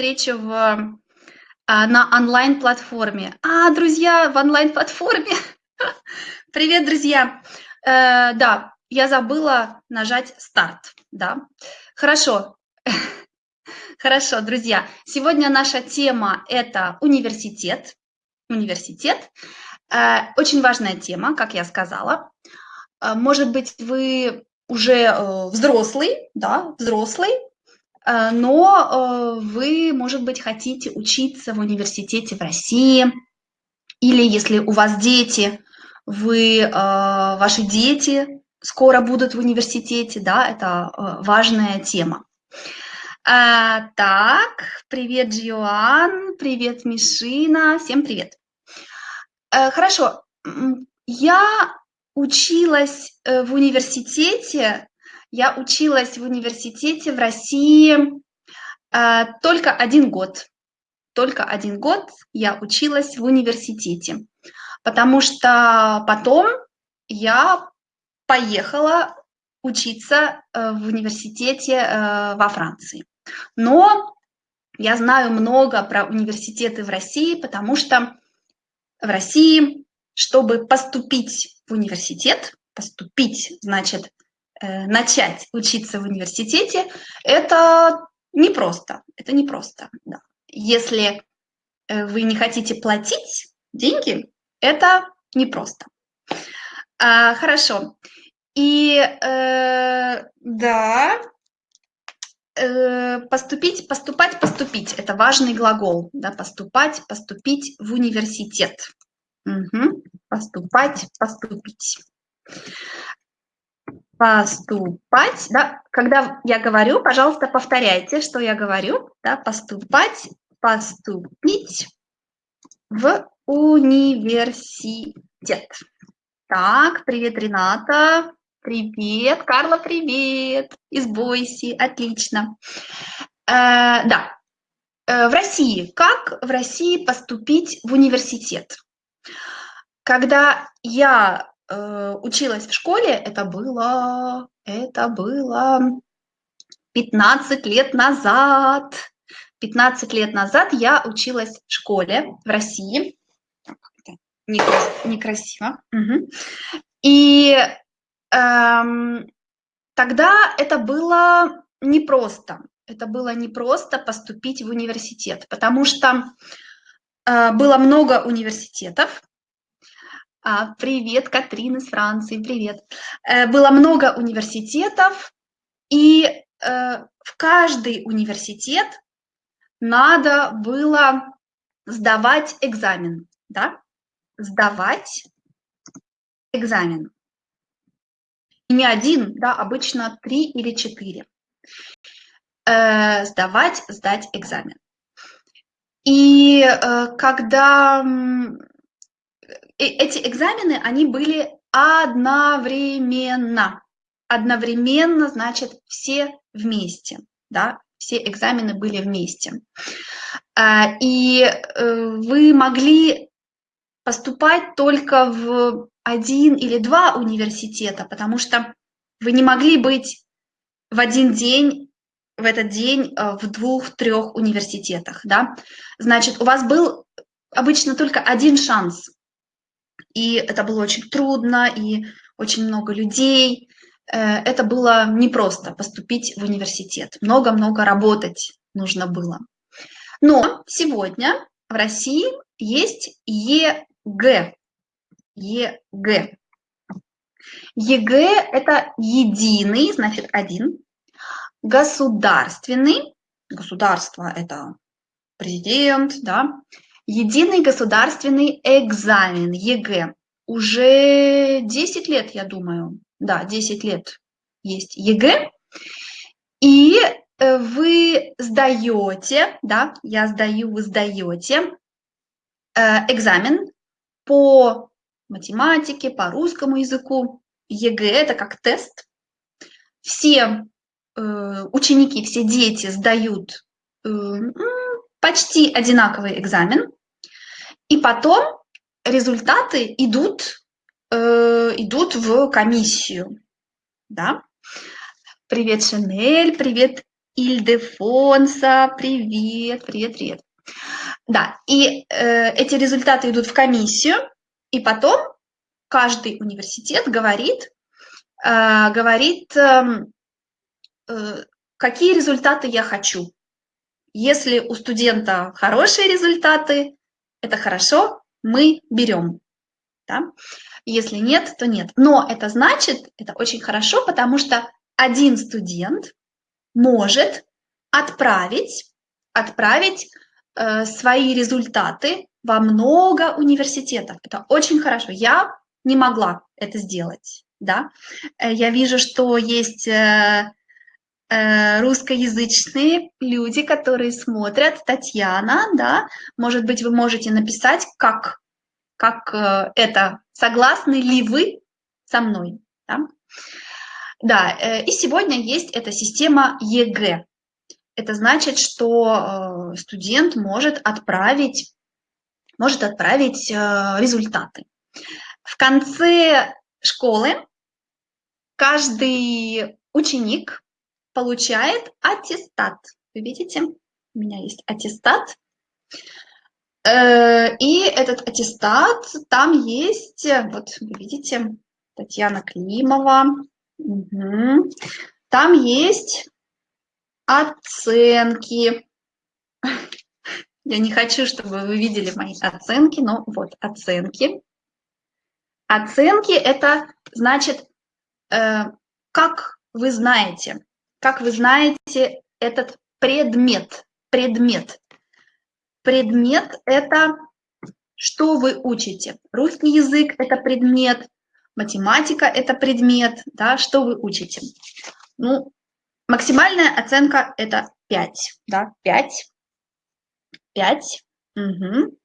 встречу в, а, на онлайн-платформе. А, друзья, в онлайн-платформе. Привет, друзья. Э, да, я забыла нажать старт. Да, хорошо. Хорошо, друзья. Сегодня наша тема – это университет. Университет. Э, очень важная тема, как я сказала. Э, может быть, вы уже э, взрослый, да, взрослый, но э, вы, может быть, хотите учиться в университете в России, или если у вас дети, вы, ваши дети скоро будут в университете, да, это важная тема. Так, привет, Джоан, привет, Мишина, всем привет. Хорошо, я училась э, в университете, я училась в университете в России э, только один год. Только один год я училась в университете, потому что потом я поехала учиться э, в университете во Франции. Но я знаю много про университеты в России, потому что в России, чтобы поступить в университет, поступить, значит, э, начать учиться в университете, это непросто, это непросто. Да. Если э, вы не хотите платить деньги, это непросто. А, хорошо. И э, да, э, поступить, поступать, поступить – это важный глагол. Да, поступать, поступить в университет. Угу. Поступать, поступить. Поступать, да, когда я говорю, пожалуйста, повторяйте, что я говорю, да, поступать, поступить в университет. Так, привет, Рената. Привет, Карла, привет. Из Бойси, отлично. Э, да, э, в России. Как в России поступить в университет? Когда я э, училась в школе, это было, это было 15 лет назад. 15 лет назад я училась в школе в России. Некрасиво. Угу. И эм, тогда это было непросто. Это было непросто поступить в университет, потому что э, было много университетов, привет, Катрин из Франции, привет. Э, было много университетов, и э, в каждый университет надо было сдавать экзамен, да? Сдавать экзамен. И не один, да, обычно три или четыре. Э, сдавать, сдать экзамен. И когда эти экзамены, они были одновременно. Одновременно, значит, все вместе, да, все экзамены были вместе. А, и э, вы могли поступать только в один или два университета, потому что вы не могли быть в один день, в этот день э, в двух-трех университетах, да. Значит, у вас был обычно только один шанс и это было очень трудно, и очень много людей. Э, это было непросто поступить в университет. Много-много работать нужно было. Но сегодня в России есть ЕГЭ. ЕГЭ. ЕГЭ – это единый, значит, один, государственный, государство – это президент, да, Единый государственный экзамен, ЕГЭ. Уже 10 лет, я думаю. Да, 10 лет есть ЕГЭ. И э, вы сдаете, да, я сдаю, вы сдаете э, экзамен по математике, по русскому языку. ЕГЭ – это как тест. Все э, ученики, все дети сдают почти одинаковый экзамен, и потом результаты идут, э, идут в комиссию. Да? Привет, Шанель, привет, Ильдефонса, привет, привет, привет. Да, и э, эти результаты идут в комиссию, и потом каждый университет говорит, э, говорит, эм, э, какие результаты я хочу. Если у студента хорошие результаты, это хорошо, мы берем. Да? Если нет, то нет. Но это значит, это очень хорошо, потому что один студент может отправить, отправить э, свои результаты во много университетов. Это очень хорошо. Я не могла это сделать. Да? Э, я вижу, что есть э, русскоязычные люди, которые смотрят. Татьяна, да, может быть, вы можете написать, как, как э, это, согласны ли вы со мной. Да? Да, э, и сегодня есть эта система ЕГЭ. Это значит, что э, студент может отправить, может отправить э, результаты. В конце школы каждый ученик получает аттестат. Вы видите, у меня есть аттестат. И этот аттестат, там есть, вот вы видите, Татьяна Климова, Угу. Там есть оценки. Я не хочу, чтобы вы видели мои оценки, но вот оценки. Оценки – это значит, э, как вы знаете, как вы знаете этот предмет. Предмет. Предмет – это что вы учите. Русский язык – это предмет, математика – это предмет, да, что вы учите? Ну, максимальная оценка – это 5, да, 5, 5, угу.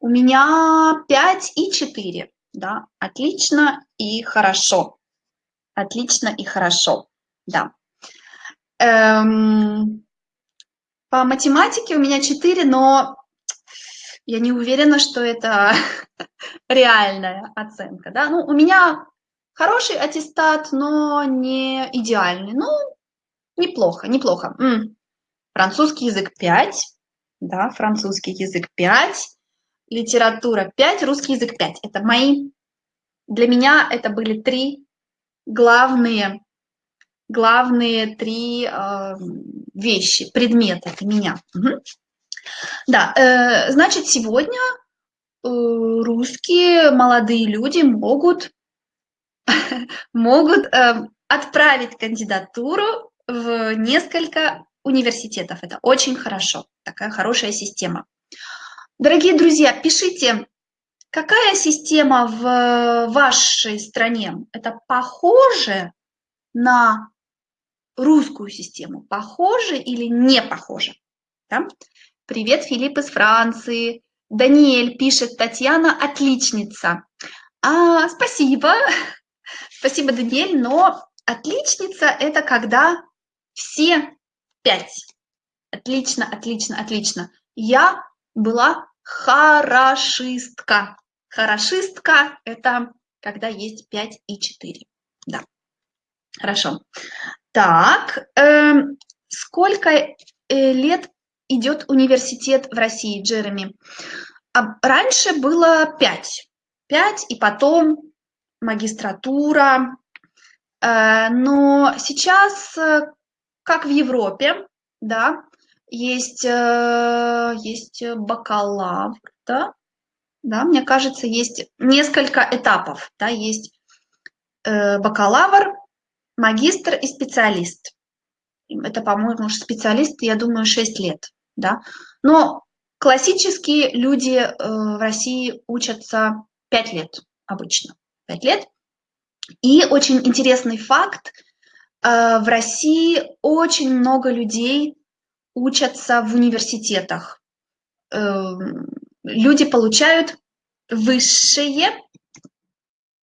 У меня 5 и 4, да, отлично и хорошо, отлично и хорошо, да. Эм, по математике у меня 4, но я не уверена, что это реальная оценка. Да? Ну, у меня хороший аттестат, но не идеальный. Ну, неплохо, неплохо. М. Французский язык 5, да, французский язык 5, литература 5, русский язык 5. Это мои, для меня это были три главные, главные три э, вещи, предметы для меня. Да, э, значит, сегодня э, русские молодые люди могут, могут отправить кандидатуру в несколько университетов. Это очень хорошо, такая хорошая система. Дорогие друзья, пишите, какая система в вашей стране? Это похоже на русскую систему? Похоже или не похоже? Да? Привет, Филипп из Франции. Даниэль пишет, Татьяна отличница. А, спасибо, спасибо, Даниэль, но отличница – это когда все пять. Отлично, отлично, отлично. Я была хорошистка. Хорошистка – это когда есть 5 и 4. Да, хорошо. Так, э, сколько э, лет идет университет в России, Джереми? А раньше было пять. Пять, и потом магистратура. Э, но сейчас, э, как в Европе, да, есть, э, есть бакалавр, да, да, мне кажется, есть несколько этапов, да, есть бакалавр, магистр и специалист. Это, по-моему, специалист, я думаю, 6 лет да. Но классические люди э, в России учатся 5 лет обычно, 5 лет. И очень интересный факт, э, в России очень много людей учатся в университетах. Эм, люди получают высшее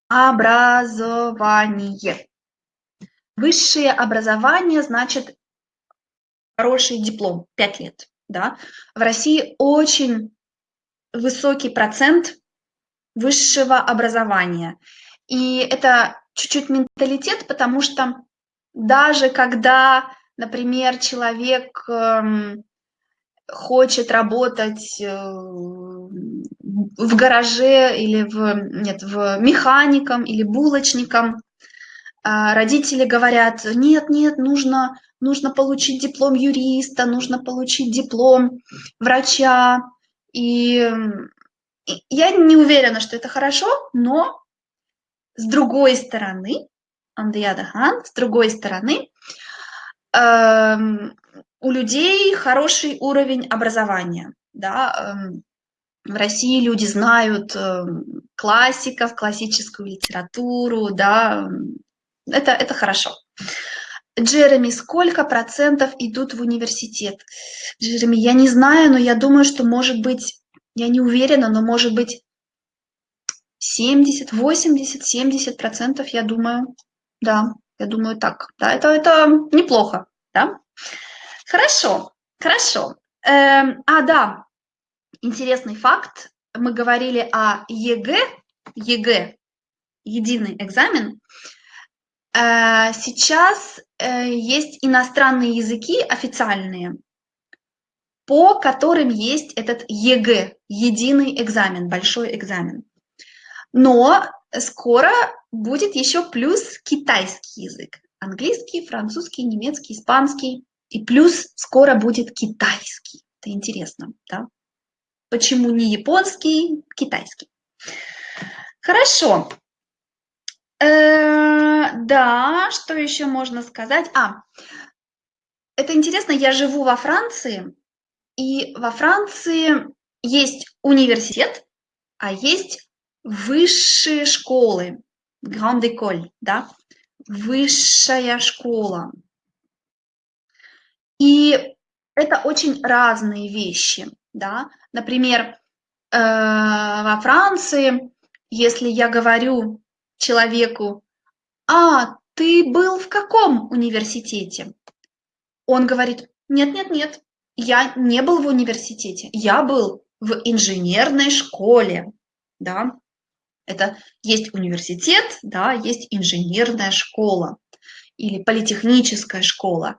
образование. Высшее образование значит хороший диплом, 5 лет да, в России очень высокий процент высшего образования. И это чуть-чуть менталитет, потому что даже когда например, человек эм, хочет работать э, в гараже или в, нет, в механиком или булочником, родители говорят, нет, нет, нужно, нужно получить диплом юриста, нужно получить диплом врача. И я не уверена, что это хорошо, но с другой стороны, on the other hand, с другой стороны, эм, у людей хороший уровень образования. Да? Эм, в России люди знают эм, классиков, классическую литературу, да, это, это хорошо. Джереми, сколько процентов идут в университет? Джереми, я не знаю, но я думаю, что может быть, я не уверена, но может быть 70, 80, 70 процентов, я думаю. Да, я думаю так. Да, это, это неплохо, да? Хорошо, хорошо. Эм, а, да, интересный факт. Мы говорили о ЕГЭ, ЕГЭ, единый экзамен. Э, сейчас э, есть иностранные языки официальные, по которым есть этот ЕГЭ, единый экзамен, большой экзамен. Но скоро будет еще плюс китайский язык. Английский, французский, немецкий, испанский. И плюс скоро будет китайский. Это интересно, да? Почему не японский, китайский? Хорошо. Э, да, что еще можно сказать? А, это интересно, я живу во Франции, и во Франции есть университет, а есть высшие школы, Grande École, да, высшая школа. И это очень разные вещи, да. Например, э, во Франции, если я говорю человеку, а, ты был в каком университете? Он говорит, нет-нет-нет, я не был в университете, я был в инженерной школе, да. Это есть университет, да, есть инженерная школа или политехническая школа.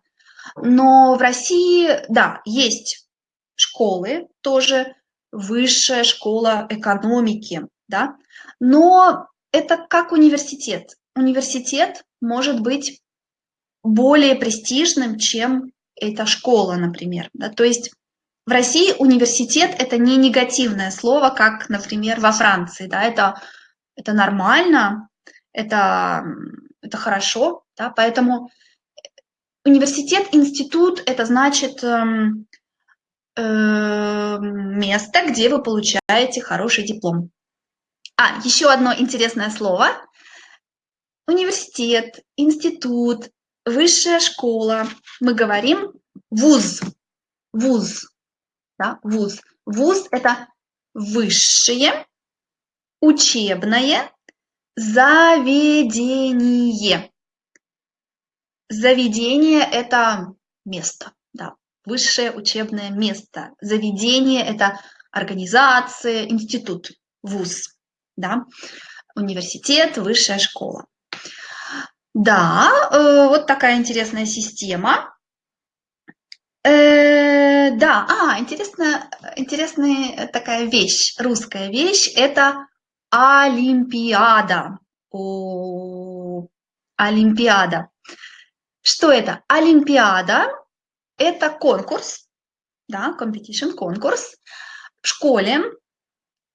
Но в России, да, есть школы, тоже высшая школа экономики, да, но это как университет. Университет может быть более престижным, чем эта школа, например. Да? То есть в России университет – это не негативное слово, как, например, во Франции. Да? Это, это нормально, это, это хорошо. Да? Поэтому университет, институт – это значит э, э, место, где вы получаете хороший диплом. А, еще одно интересное слово. Университет, институт, высшая школа. Мы говорим вуз. Вуз. Да, вуз. Вуз – это высшее учебное заведение. Заведение – это место, да, высшее учебное место. Заведение – это организация, институт, вуз да, университет, высшая школа. Да, э, вот такая интересная система. Э, да, а, интересная, интересная такая вещь, русская вещь, это Олимпиада. О, Олимпиада. Что это? Олимпиада – это конкурс, да, competition, конкурс в школе,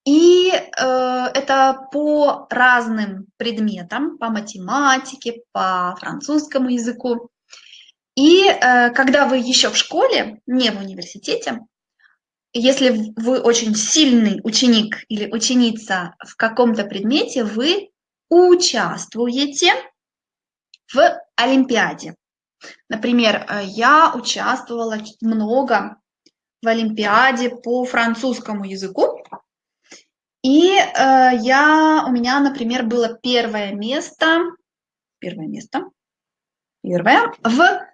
и э, это по разным предметам, по математике, по французскому языку. И э, когда вы еще в школе, не в университете, если вы очень сильный ученик или ученица в каком-то предмете, вы участвуете в Олимпиаде. Например, э, я участвовала много в Олимпиаде по французскому языку. И э, я, у меня, например, было первое место, первое место, первое, в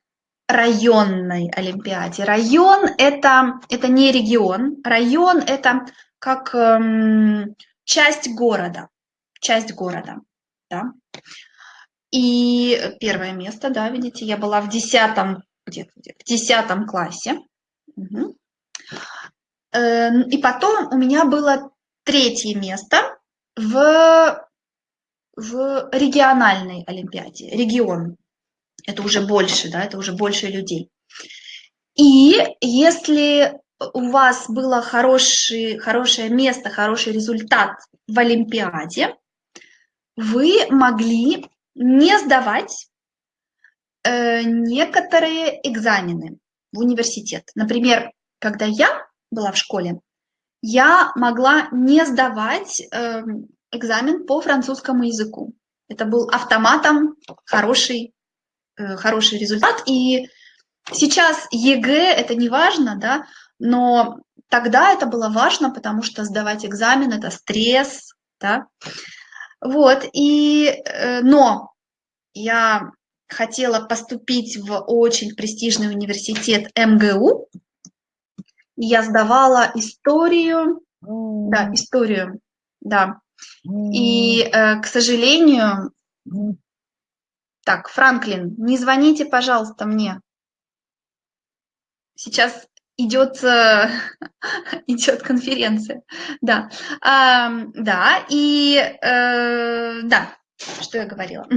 районной Олимпиаде. Район это, это не регион, район это как эм, часть города, часть города, да. И первое место, да, видите, я была в десятом где-то в 10 классе. Угу. И потом у меня было третье место в, в региональной олимпиаде, регион. Это уже больше, да, это уже больше людей. И если у вас было хороший, хорошее место, хороший результат в Олимпиаде, вы могли не сдавать э, некоторые экзамены в университет. Например, когда я была в школе, я могла не сдавать э, экзамен по французскому языку. Это был автоматом хороший, э, хороший результат. И сейчас ЕГЭ это не важно, да, но тогда это было важно, потому что сдавать экзамен – это стресс, да. Вот, и, э, но я хотела поступить в очень престижный университет МГУ. Я сдавала историю, да, историю, да. И, э, к сожалению, так, Франклин, не звоните, пожалуйста, мне. Сейчас идет, э, идет конференция. Да, а, да, и э, да, что я говорила?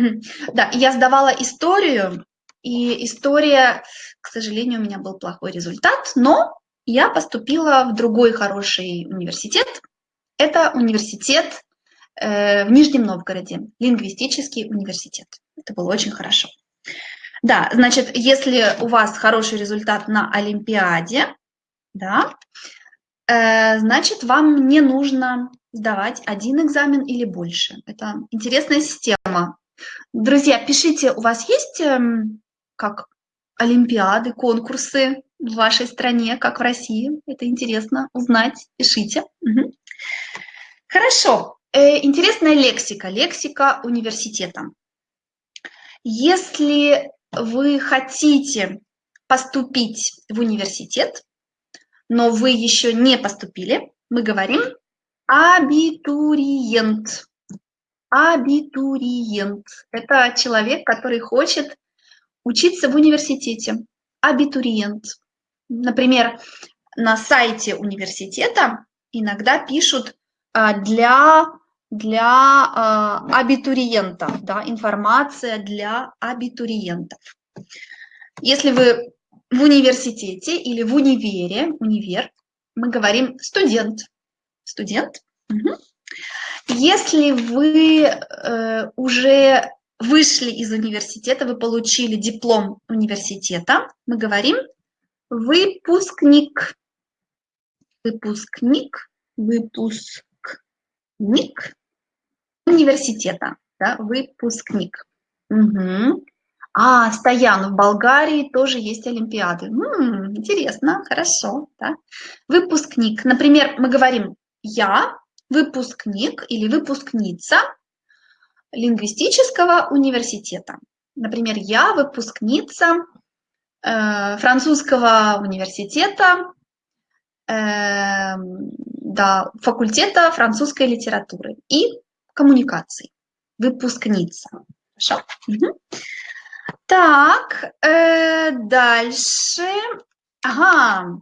Да, я сдавала историю, и история, к сожалению, у меня был плохой результат, но я поступила в другой хороший университет. Это университет э, в Нижнем Новгороде, лингвистический университет. Это было очень хорошо. Да, значит, если у вас хороший результат на Олимпиаде, да, э, значит, вам не нужно сдавать один экзамен или больше. Это интересная система. Друзья, пишите, у вас есть э, как олимпиады, конкурсы в вашей стране, как в России? Это интересно узнать. Пишите. Угу. Хорошо. Э, интересная лексика, лексика университета. Если вы хотите поступить в университет, но вы еще не поступили, мы говорим абитуриент. Абитуриент – это человек, который хочет учиться в университете. Абитуриент. Например, на сайте университета иногда пишут а, для для э, абитуриентов, да, информация для абитуриентов. Если вы в университете или в универе, универ, мы говорим студент. Студент. Угу. Если вы э, уже вышли из университета, вы получили диплом университета, мы говорим выпускник. Выпускник, выпускник университета, да, выпускник. Угу. А, Стоян, в Болгарии тоже есть Олимпиады. М-м, интересно, хорошо. Да? Выпускник. Например, мы говорим «я выпускник» или «выпускница лингвистического университета». Например, «я выпускница э, французского университета, э, да, факультета французской литературы и коммуникаций. Выпускница. Хорошо? Так, э, дальше. Ага,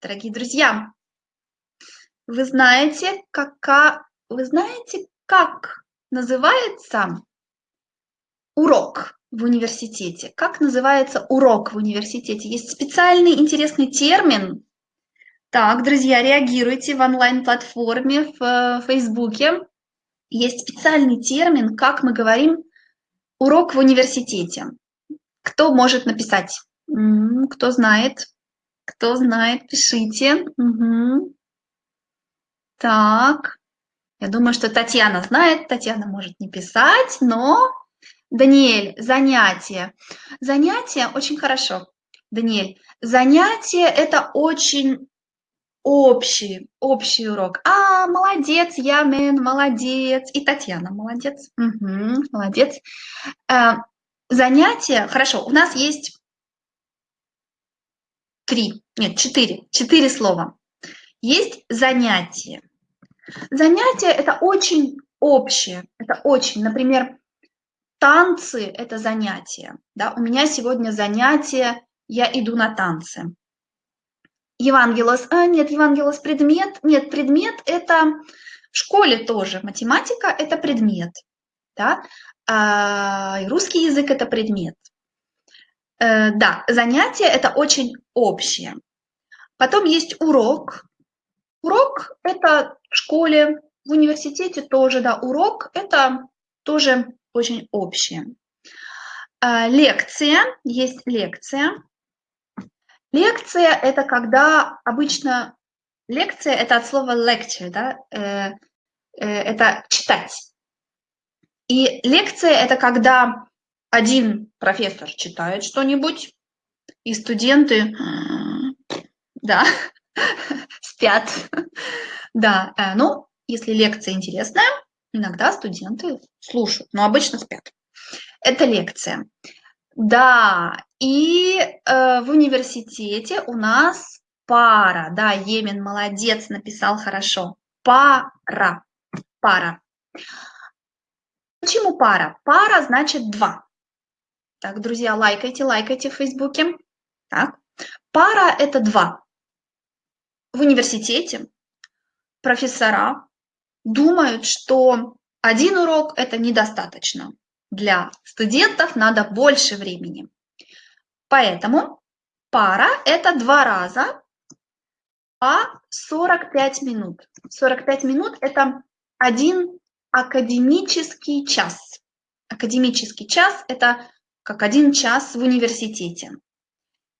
дорогие друзья, вы знаете, как, вы знаете, как называется урок в университете? Как называется урок в университете? Есть специальный интересный термин. Так, друзья, реагируйте в онлайн-платформе в э, Фейсбуке. Есть специальный термин, как мы говорим Урок в университете. Кто может написать? Кто знает? Кто знает, пишите. Угу. Так. Я думаю, что Татьяна знает. Татьяна может не писать, но... Даниэль, занятие. Занятие очень хорошо. Даниэль, занятие – это очень общий, общий урок. А, молодец, Ямен, молодец. И Татьяна, молодец. Угу, молодец. Э, занятия, хорошо, у нас есть три, нет, четыре, четыре слова. Есть занятие. Занятие – это очень общее, это очень, например, танцы – это занятие. Да? У меня сегодня занятие, я иду на танцы. Евангелос, а, нет, Евангелос предмет, нет, предмет – это в школе тоже. Математика – это предмет, да? а русский язык – это предмет. Э, да, занятие – это очень общее. Потом есть урок. Урок – это в школе, в университете тоже, да, урок – это тоже очень общее. А, лекция, есть лекция. Лекция – это когда обычно… Лекция – это от слова lecture, да, э, э, это читать. И лекция – это когда один профессор читает что-нибудь, и студенты, да, спят. Да, э, ну, если лекция интересная, иногда студенты слушают, но обычно спят. Это лекция. Да, и э, в университете у нас пара. Да, Емин молодец, написал хорошо. Пара. Пара. Почему пара? Пара значит два. Так, друзья, лайкайте, лайкайте в Фейсбуке. Так. Пара – это два. В университете профессора думают, что один урок – это недостаточно. Для студентов надо больше времени. Поэтому пара – это два раза по 45 минут. 45 минут – это один академический час. Академический час – это как один час в университете.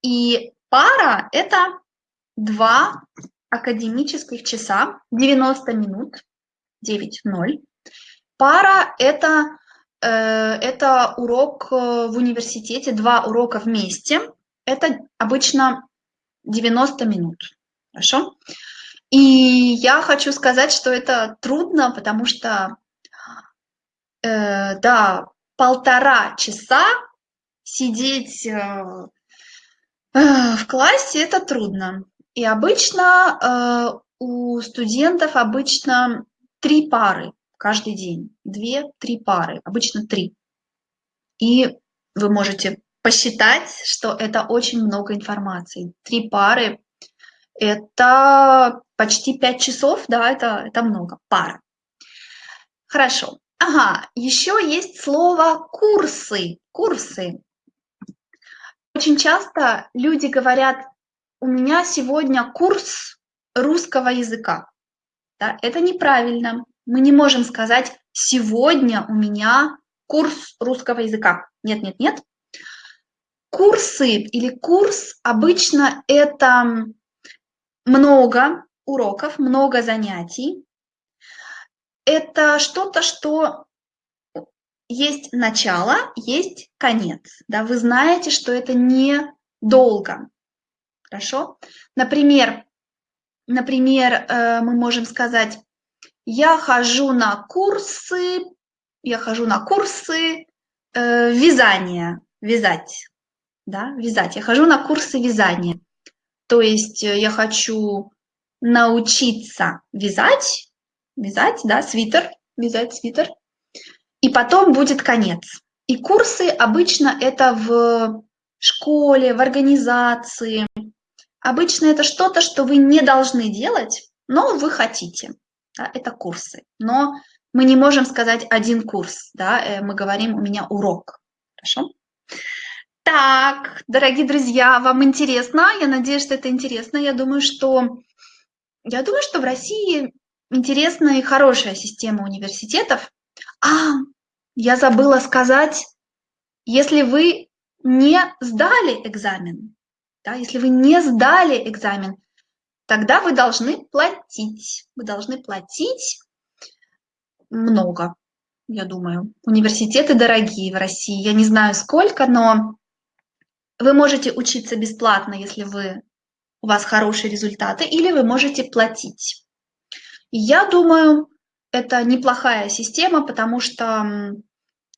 И пара – это два академических часа, 90 минут, 9.0. Пара – это, э, это урок э, в университете, два урока вместе. Это обычно 90 минут. Хорошо? И я хочу сказать, что это трудно, потому что, э, да, полтора часа сидеть э, э, в классе – это трудно. И обычно э, у студентов обычно три пары каждый день. Две-три пары, обычно три. И вы можете посчитать, что это очень много информации. Три пары – это почти пять часов, да, это, это много, пара. Хорошо. Ага, еще есть слово курсы. Курсы. Очень часто люди говорят, у меня сегодня курс русского языка. Да, это неправильно. Мы не можем сказать, сегодня у меня курс русского языка. Нет, нет, нет. Курсы или курс обычно это много уроков, много занятий. Это что-то, что есть начало, есть конец. Да? Вы знаете, что это не долго. Хорошо? Например, например, э, мы можем сказать, я хожу на курсы, я хожу на курсы э, вязания, вязать, да, вязать. Я хожу на курсы вязания. То есть э, я хочу научиться вязать, вязать, да, свитер, вязать свитер, и потом будет конец. И курсы обычно это в школе, в организации. Обычно это что-то, что вы не должны делать, но вы хотите. Да, это курсы. Но мы не можем сказать один курс. Да, э, мы говорим, у меня урок. Хорошо? Так, дорогие друзья, вам интересно? Я надеюсь, что это интересно. Я думаю, что, я думаю, что в России интересная и хорошая система университетов. А, я забыла сказать, если вы не сдали экзамен, да, если вы не сдали экзамен, тогда вы должны платить. Вы должны платить много, я думаю. Университеты дорогие в России. Я не знаю сколько, но вы можете учиться бесплатно, если вы, у вас хорошие результаты, или вы можете платить. я думаю, это неплохая система, потому что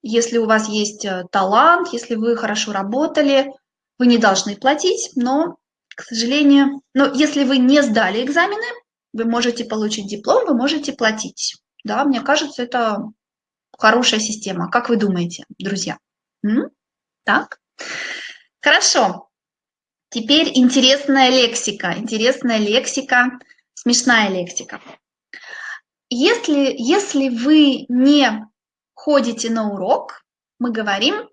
если у вас есть э, талант, если вы хорошо работали, вы не должны платить, но, к сожалению, но если вы не сдали экзамены, вы можете получить диплом, вы можете платить. Да, мне кажется, это хорошая система. Как вы думаете, друзья? М? Так? Хорошо. Теперь интересная лексика. Интересная лексика, смешная лексика. Если, если вы не ходите на урок, мы говорим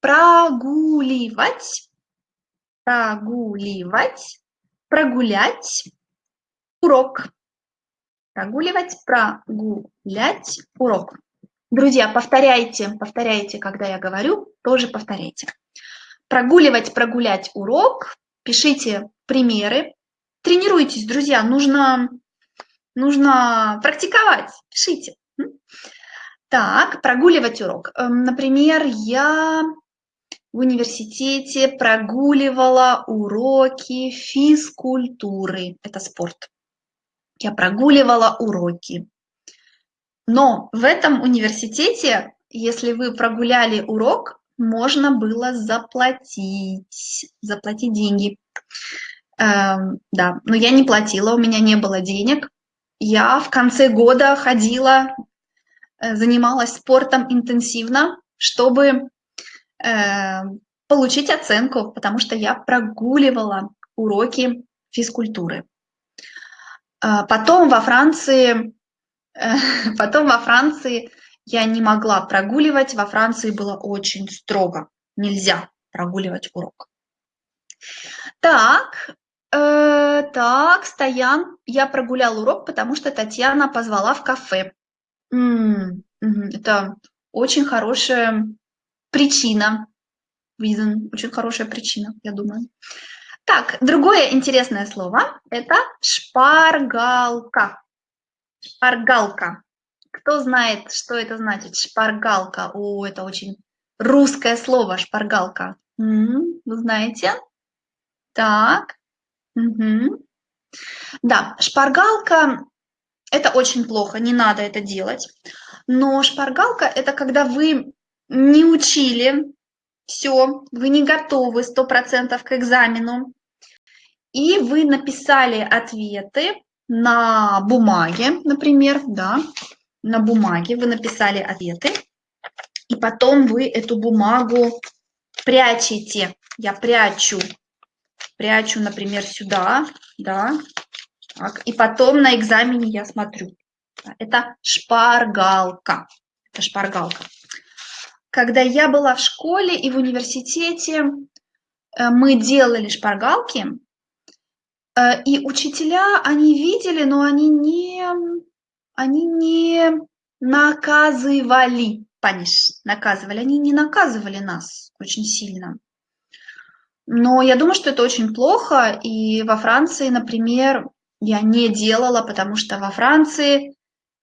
прогуливать, прогуливать, прогулять урок. Прогуливать, прогулять урок. Друзья, повторяйте, повторяйте, когда я говорю, тоже повторяйте. Прогуливать, прогулять урок, пишите примеры, тренируйтесь, друзья, нужно, нужно практиковать, пишите. Так, прогуливать урок. Эм, например, я в университете прогуливала уроки физкультуры. Это спорт. Я прогуливала уроки. Но в этом университете, если вы прогуляли урок, можно было заплатить, заплатить деньги. Эм, да, но я не платила, у меня не было денег. Я в конце года ходила, э, занималась спортом интенсивно, чтобы получить оценку, потому что я прогуливала уроки физкультуры. Э, потом во Франции Потом во Франции я не могла прогуливать, во Франции было очень строго, нельзя прогуливать урок. Так, э, так, Стоян, я прогулял урок, потому что Татьяна позвала в кафе. М -м, это очень хорошая причина, reason, очень хорошая причина, я думаю. Так, другое интересное слово – это шпаргалка. Шпаргалка. Кто знает, что это значит? Шпаргалка. О, это очень русское слово, шпаргалка. Вы знаете? Так. Угу. Да, шпаргалка – это очень плохо, не надо это делать. Но шпаргалка – это когда вы не учили все, вы не готовы 100% к экзамену, и вы написали ответы на бумаге, например, да, на бумаге вы написали ответы, и потом вы эту бумагу прячете. Я прячу, прячу, например, сюда, да, так, и потом на экзамене я смотрю. Это шпаргалка, это шпаргалка. Когда я была в школе и в университете, э, мы делали шпаргалки, Э, и учителя, они видели, но они не, они не наказывали, паниш, наказывали, они не наказывали нас очень сильно. Но я думаю, что это очень плохо, и во Франции, например, я не делала, потому что во Франции,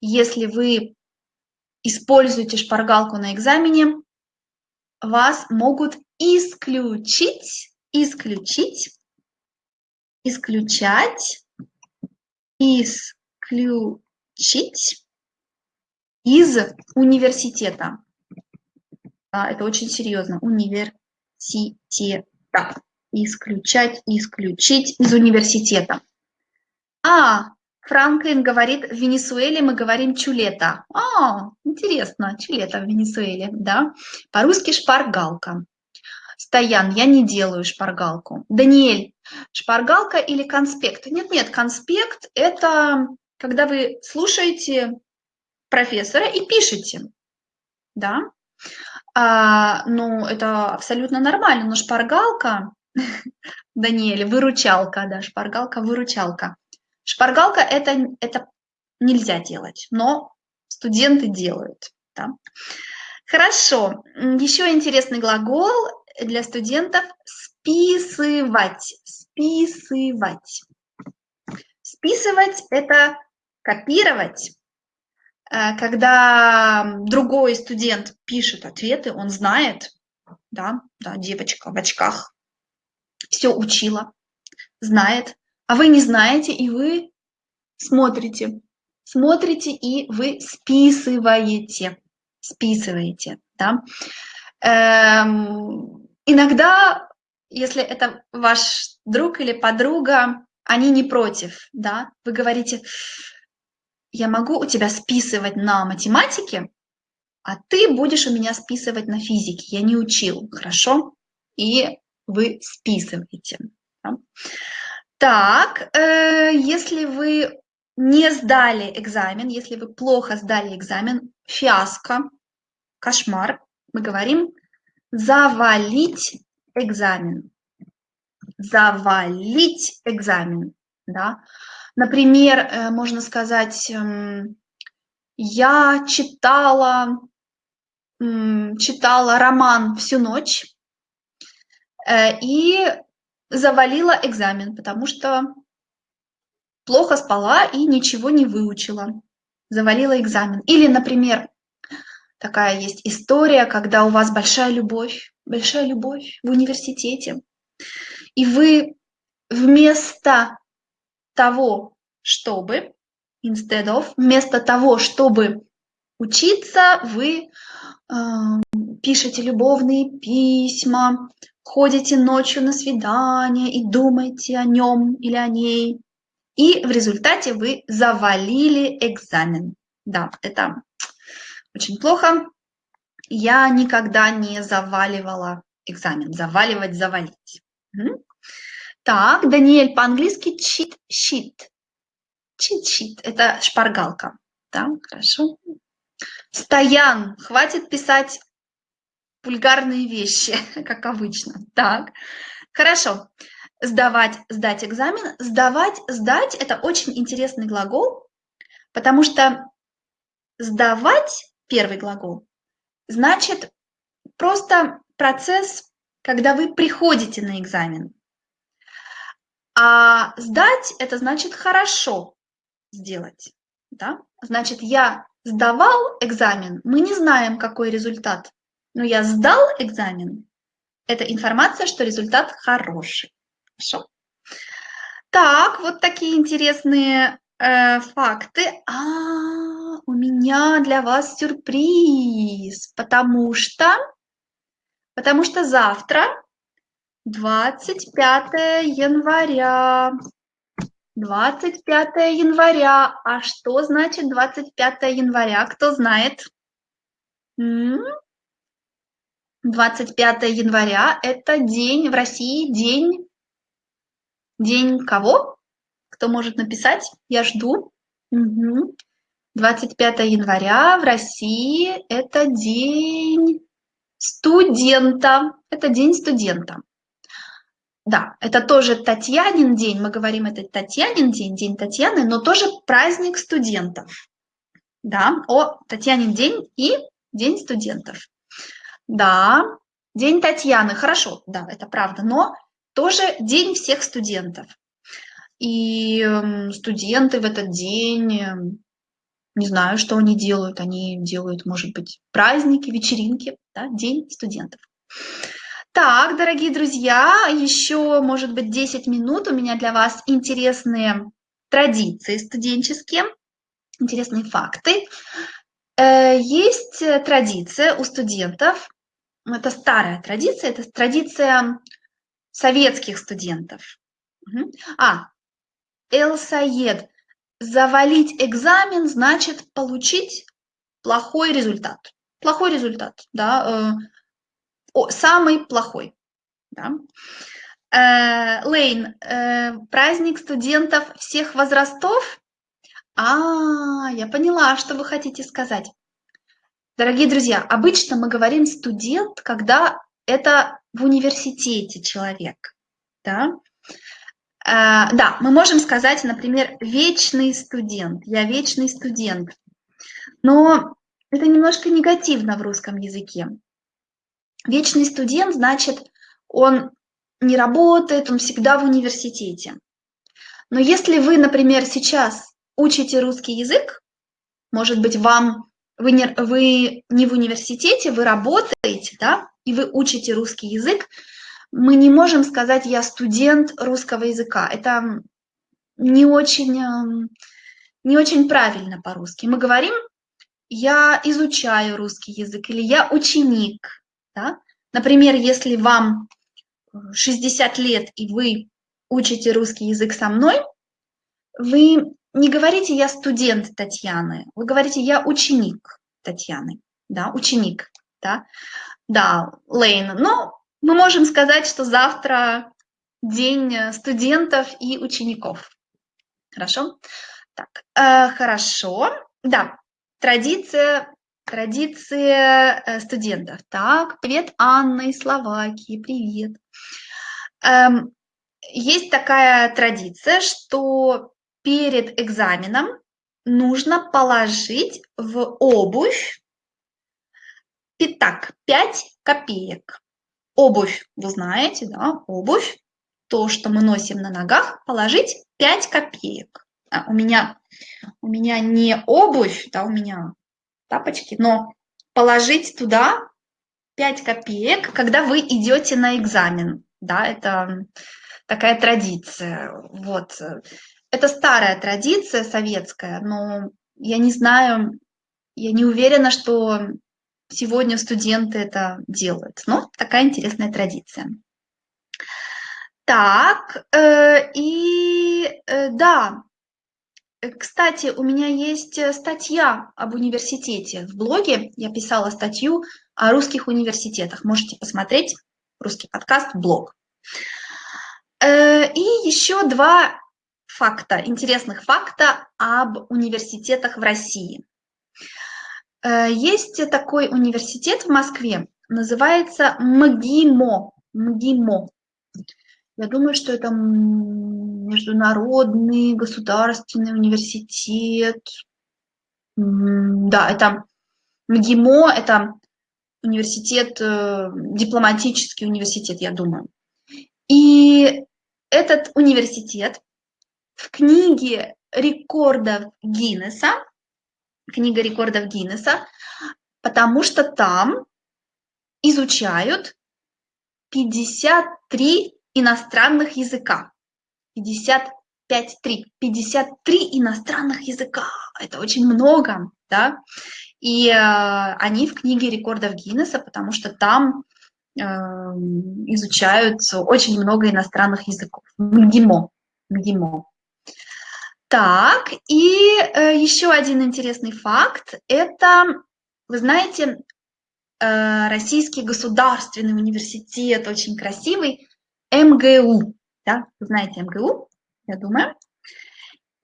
если вы используете шпаргалку на экзамене, вас могут исключить, исключить исключать, исключить из университета. Это очень серьезно. Университета. Исключать, исключить из университета. А, Франклин говорит, в Венесуэле мы говорим чулета. А, интересно, чулета в Венесуэле, да. По-русски шпаргалка. Стоян, я не делаю шпаргалку. Даниэль, шпаргалка или конспект? Нет-нет, конспект – это когда вы слушаете профессора и пишете. Да? А, ну, это абсолютно нормально, но шпаргалка, Даниэль, выручалка, да, шпаргалка, выручалка. Шпаргалка это, это нельзя делать, но студенты делают. Да? Хорошо, еще интересный глагол для студентов списывать. Списывать. Списывать – это копировать. Э, когда другой студент пишет ответы, он знает, да, да, девочка в очках все учила, знает, а вы не знаете, и вы смотрите, смотрите, и вы списываете, списываете, да. Эм, Иногда, если это ваш друг или подруга, они не против, да, вы говорите, я могу у тебя списывать на математике, а ты будешь у меня списывать на физике. Я не учил, хорошо? И вы списываете. Да? Так, э, если вы не сдали экзамен, если вы плохо сдали экзамен, фиаско, кошмар, мы говорим завалить экзамен. Завалить экзамен, да. Например, э, можно сказать, эм, я читала, читала роман всю ночь э, и завалила экзамен, потому что плохо спала и ничего не выучила. Завалила экзамен. Или, например, такая есть история, когда у вас большая любовь, большая любовь в университете, и вы вместо того, чтобы, instead of, вместо того, чтобы учиться, вы э, пишете любовные письма, ходите ночью на свидание и думаете о нем или о ней. И в результате вы завалили экзамен. Да, это очень плохо. Я никогда не заваливала экзамен. Заваливать, завалить. Так, Даниэль, по-английски cheat-sheet. Cheat-sheet – это шпаргалка. Да, хорошо. Стоян, хватит писать вульгарные вещи, как обычно. Так, хорошо. Сдавать, сдать экзамен. Сдавать, сдать – это очень интересный глагол, потому что сдавать, первый глагол, значит просто процесс, когда вы приходите на экзамен. А сдать – это значит хорошо сделать. Да? Значит, я сдавал экзамен, мы не знаем, какой результат. Но я сдал экзамен, это информация, что результат хороший. Хорошо. Так, вот такие интересные э, факты. А, у меня для вас сюрприз, потому что, потому что завтра 25 января. 25 января. А что значит 25 января? Кто знает? 25 января – это день в России, день, день кого? Кто может написать? Я жду. Угу. 25 января в России – это день студента. Это день студента. Да, это тоже Татьянин день, мы говорим, это Татьянин день, день Татьяны, но тоже праздник студентов. Да, о, Татьянин день и день студентов. Да, день Татьяны, хорошо, да, это правда, но тоже день всех студентов. И эм, студенты в этот день, эм, не знаю, что они делают, они делают, может быть, праздники, вечеринки, да, день студентов. Так, дорогие друзья, еще, может быть, 10 минут. У меня для вас интересные традиции студенческие, интересные факты. Э, есть традиция у студентов, это старая традиция, это традиция советских студентов. А, Элсаед, завалить экзамен значит получить плохой результат. Плохой результат, да, э, о, самый плохой. Да? Э, Лейн, э, праздник студентов всех возрастов? А, я поняла, что вы хотите сказать. Дорогие друзья, обычно мы говорим студент, когда это в университете человек. Да? Э, да, мы можем сказать, например, вечный студент. Я вечный студент. Но это немножко негативно в русском языке. Вечный студент, значит, он не работает, он всегда в университете. Но если вы, например, сейчас учите русский язык, может быть, вам вы не, вы не в университете, вы работаете, да, и вы учите русский язык, мы не можем сказать «я студент русского языка». Это не очень, эм, не очень правильно по-русски. Мы говорим «я изучаю русский язык» или «я ученик». Да? Например, если вам 60 лет и вы учите русский язык со мной, вы не говорите «я студент Татьяны», вы говорите «я ученик Татьяны». да, ученик, да, да, Лейн. Но мы можем сказать, что завтра день студентов и учеников. Хорошо? Так, э, хорошо. Да, традиция, традиция э, студентов. Так, привет, Анна из Словакии, привет. Эм, есть такая традиция, что перед экзаменом нужно положить в обувь пятак, 5 копеек. Обувь, вы знаете, да, обувь, то, что мы носим на ногах, положить 5 копеек. А, у, меня, у меня не обувь, да, у меня тапочки, но положить туда 5 копеек, когда вы идете на экзамен. Да, это такая традиция. Вот. Это старая традиция советская, но я не знаю, я не уверена, что сегодня студенты это делают. Но такая интересная традиция. Так, э, и э, да, кстати, у меня есть статья об университете в блоге. Я писала статью о русских университетах. Можете посмотреть русский подкаст, блог. Э, и еще два факта, интересных факта об университетах в России. Э, есть такой университет в Москве, называется МГИМО. МГИМО. Я думаю, что это международный государственный университет. Да, это МГИМО, это университет, э, дипломатический университет, я думаю. И этот университет в книге рекордов Гиннеса, книга рекордов Гиннеса, потому что там изучают 53 иностранных языка. 55, 3, 53 иностранных языка. Это очень много, да. И э, они в книге рекордов Гиннесса, потому что там э, изучают очень много иностранных языков. МГИМО. МГИМО. Так, и э, еще один интересный факт. Это, вы знаете, э, Российский государственный университет, очень красивый, МГУ. Да, вы знаете МГУ, я думаю.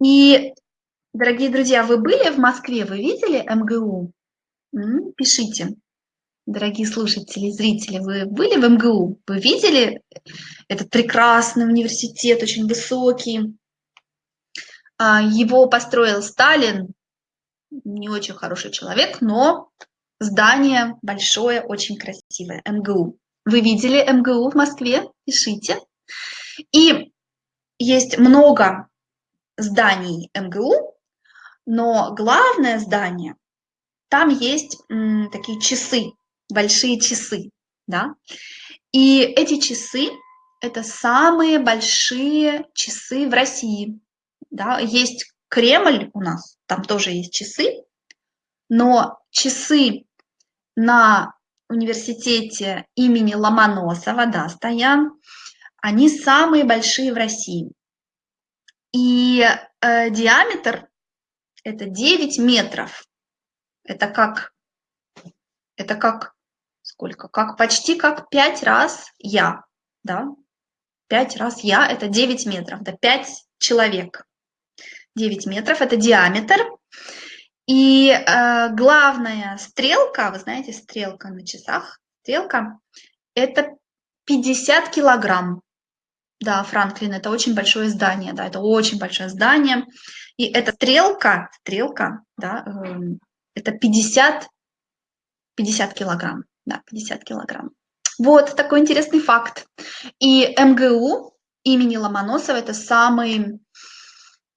И, дорогие друзья, вы были в Москве, вы видели МГУ? Пишите, дорогие слушатели, зрители, вы были в МГУ? Вы видели этот прекрасный университет, очень высокий? А, его построил Сталин, не очень хороший человек, но здание большое, очень красивое, МГУ. Вы видели МГУ в Москве? Пишите. И есть много зданий МГУ, но главное здание, там есть м, такие часы, большие часы, да. И эти часы – это самые большие часы в России да, есть Кремль у нас, там тоже есть часы, но часы на университете имени Ломоносова, да, стоят, они самые большие в России. И э, диаметр это 9 метров. Это как, это как, сколько? Как почти как 5 раз я, да? 5 раз я, это 9 метров, да, 5 человек. 9 метров, это диаметр. И э, главная стрелка, вы знаете, стрелка на часах, стрелка, это 50 килограмм. Да, Франклин, это очень большое здание, да, это очень большое здание. И эта стрелка, стрелка, да, э, это 50, 50 килограмм, да, 50 килограмм. Вот такой интересный факт. И МГУ имени Ломоносова – это самый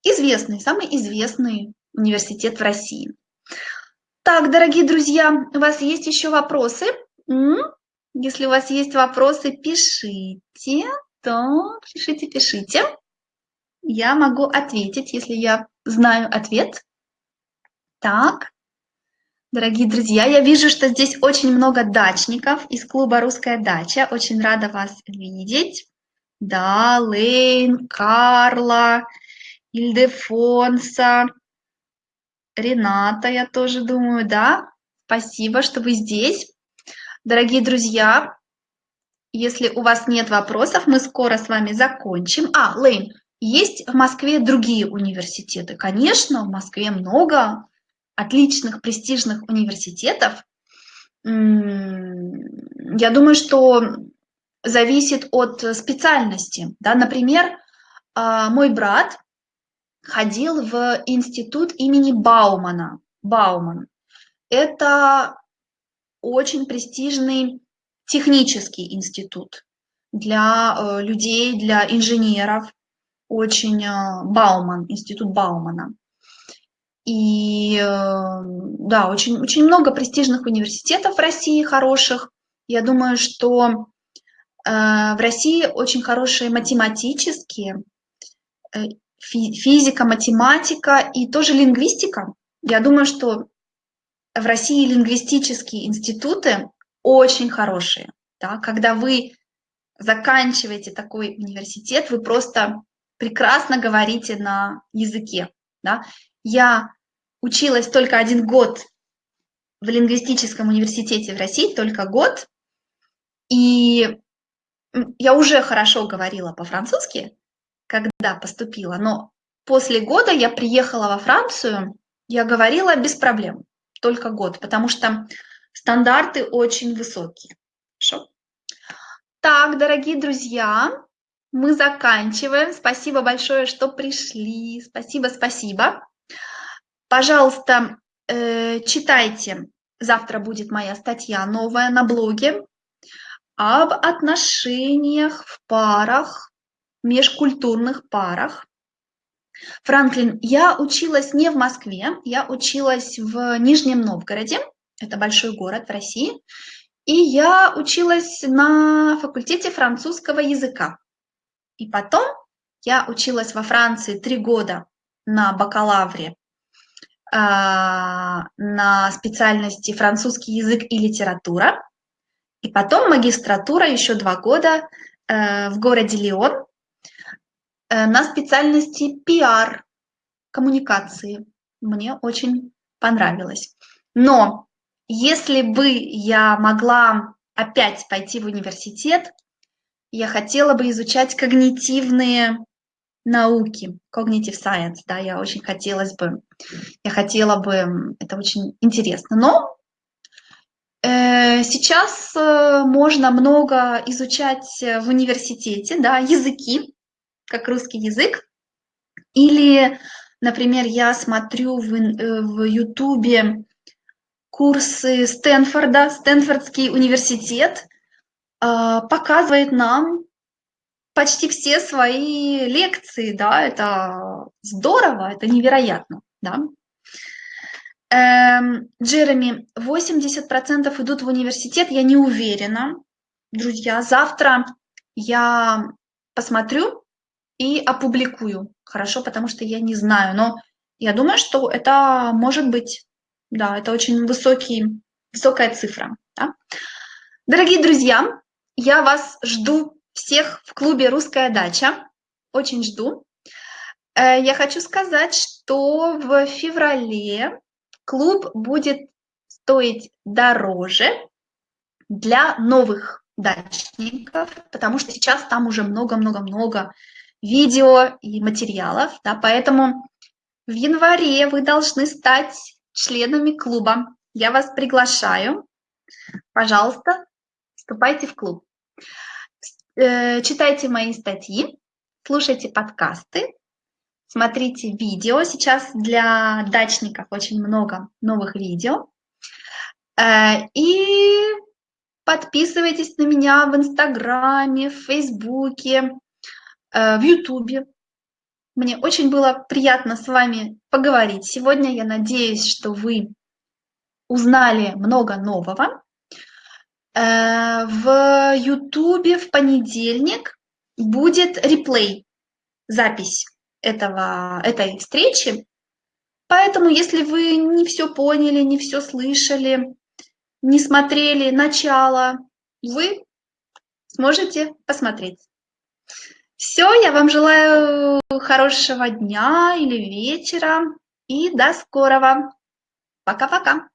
известный, самый известный университет в России. Так, дорогие друзья, у вас есть еще вопросы? Если у вас есть вопросы, пишите, то пишите, пишите. Я могу ответить, если я знаю ответ. Так, дорогие друзья, я вижу, что здесь очень много дачников из клуба «Русская дача». Очень рада вас видеть. Да, Лейн, Карла, Ильдефонса, Рената, я тоже думаю, да? Спасибо, что вы здесь. Дорогие друзья, если у вас нет вопросов, мы скоро с вами закончим. А, Лейн, есть в Москве другие университеты? Конечно, в Москве много отличных, престижных университетов. Я думаю, что зависит от специальности. Да? Например, а, мой брат ходил в институт имени Баумана. Бауман. Это очень престижный технический институт для э, людей, для инженеров. Очень э, Бауман, институт Баумана. И э, да, очень, очень много престижных университетов в России хороших. Я думаю, что в России очень хорошие математические, физика, математика и тоже лингвистика. Я думаю, что в России лингвистические институты очень хорошие. Да? Когда вы заканчиваете такой университет, вы просто прекрасно говорите на языке. Да? Я училась только один год в лингвистическом университете в России, только год, и я уже хорошо говорила по-французски, когда поступила, но после года я приехала во Францию, я говорила без проблем, только год, потому что стандарты очень высокие. Хорошо? Так, дорогие друзья, мы заканчиваем. Спасибо большое, что пришли. Спасибо, спасибо. Пожалуйста, э, читайте. Завтра будет моя статья новая на блоге об отношениях в парах, межкультурных парах. Франклин, я училась не в Москве, я училась в Нижнем Новгороде, это большой город в России, и я училась на факультете французского языка. И потом я училась во Франции три года на бакалавре а, на специальности французский язык и литература. И потом магистратура еще два года э, в городе Лион на специальности пиар, коммуникации. Мне очень понравилось. Но если бы я могла опять пойти в университет, я хотела бы изучать когнитивные науки, cognitive science, да, я очень хотелось бы, я хотела бы, это очень интересно. Но э, сейчас э, можно много изучать в университете, да, языки, как русский язык. Или, например, я смотрю в, э, в Ютубе курсы Стэнфорда, Стэнфордский университет а, показывает нам почти все свои лекции, да, это здорово, это невероятно, да. Эм, Джереми, 80% идут в университет, я не уверена. Друзья, завтра я посмотрю, и опубликую. Хорошо, потому что я не знаю, но я думаю, что это может быть, да, это очень высокий, высокая цифра. Да? Дорогие друзья, я вас жду всех в клубе «Русская дача». Очень жду. Э, я хочу сказать, что в феврале клуб будет стоить дороже для новых дачников, потому что сейчас там уже много-много-много видео и материалов, да, поэтому в январе вы должны стать членами клуба. Я вас приглашаю. Пожалуйста, вступайте в клуб. Э, читайте мои статьи, слушайте подкасты, смотрите видео. Сейчас для дачников очень много новых видео. Э, и подписывайтесь на меня в Инстаграме, в Фейсбуке, в Ютубе. Мне очень было приятно с вами поговорить сегодня. Я надеюсь, что вы узнали много нового. Э, в Ютубе в понедельник будет реплей, запись этого, этой встречи. Поэтому, если вы не все поняли, не все слышали, не смотрели начало, вы сможете посмотреть. Все, я вам желаю хорошего дня или вечера и до скорого. Пока-пока.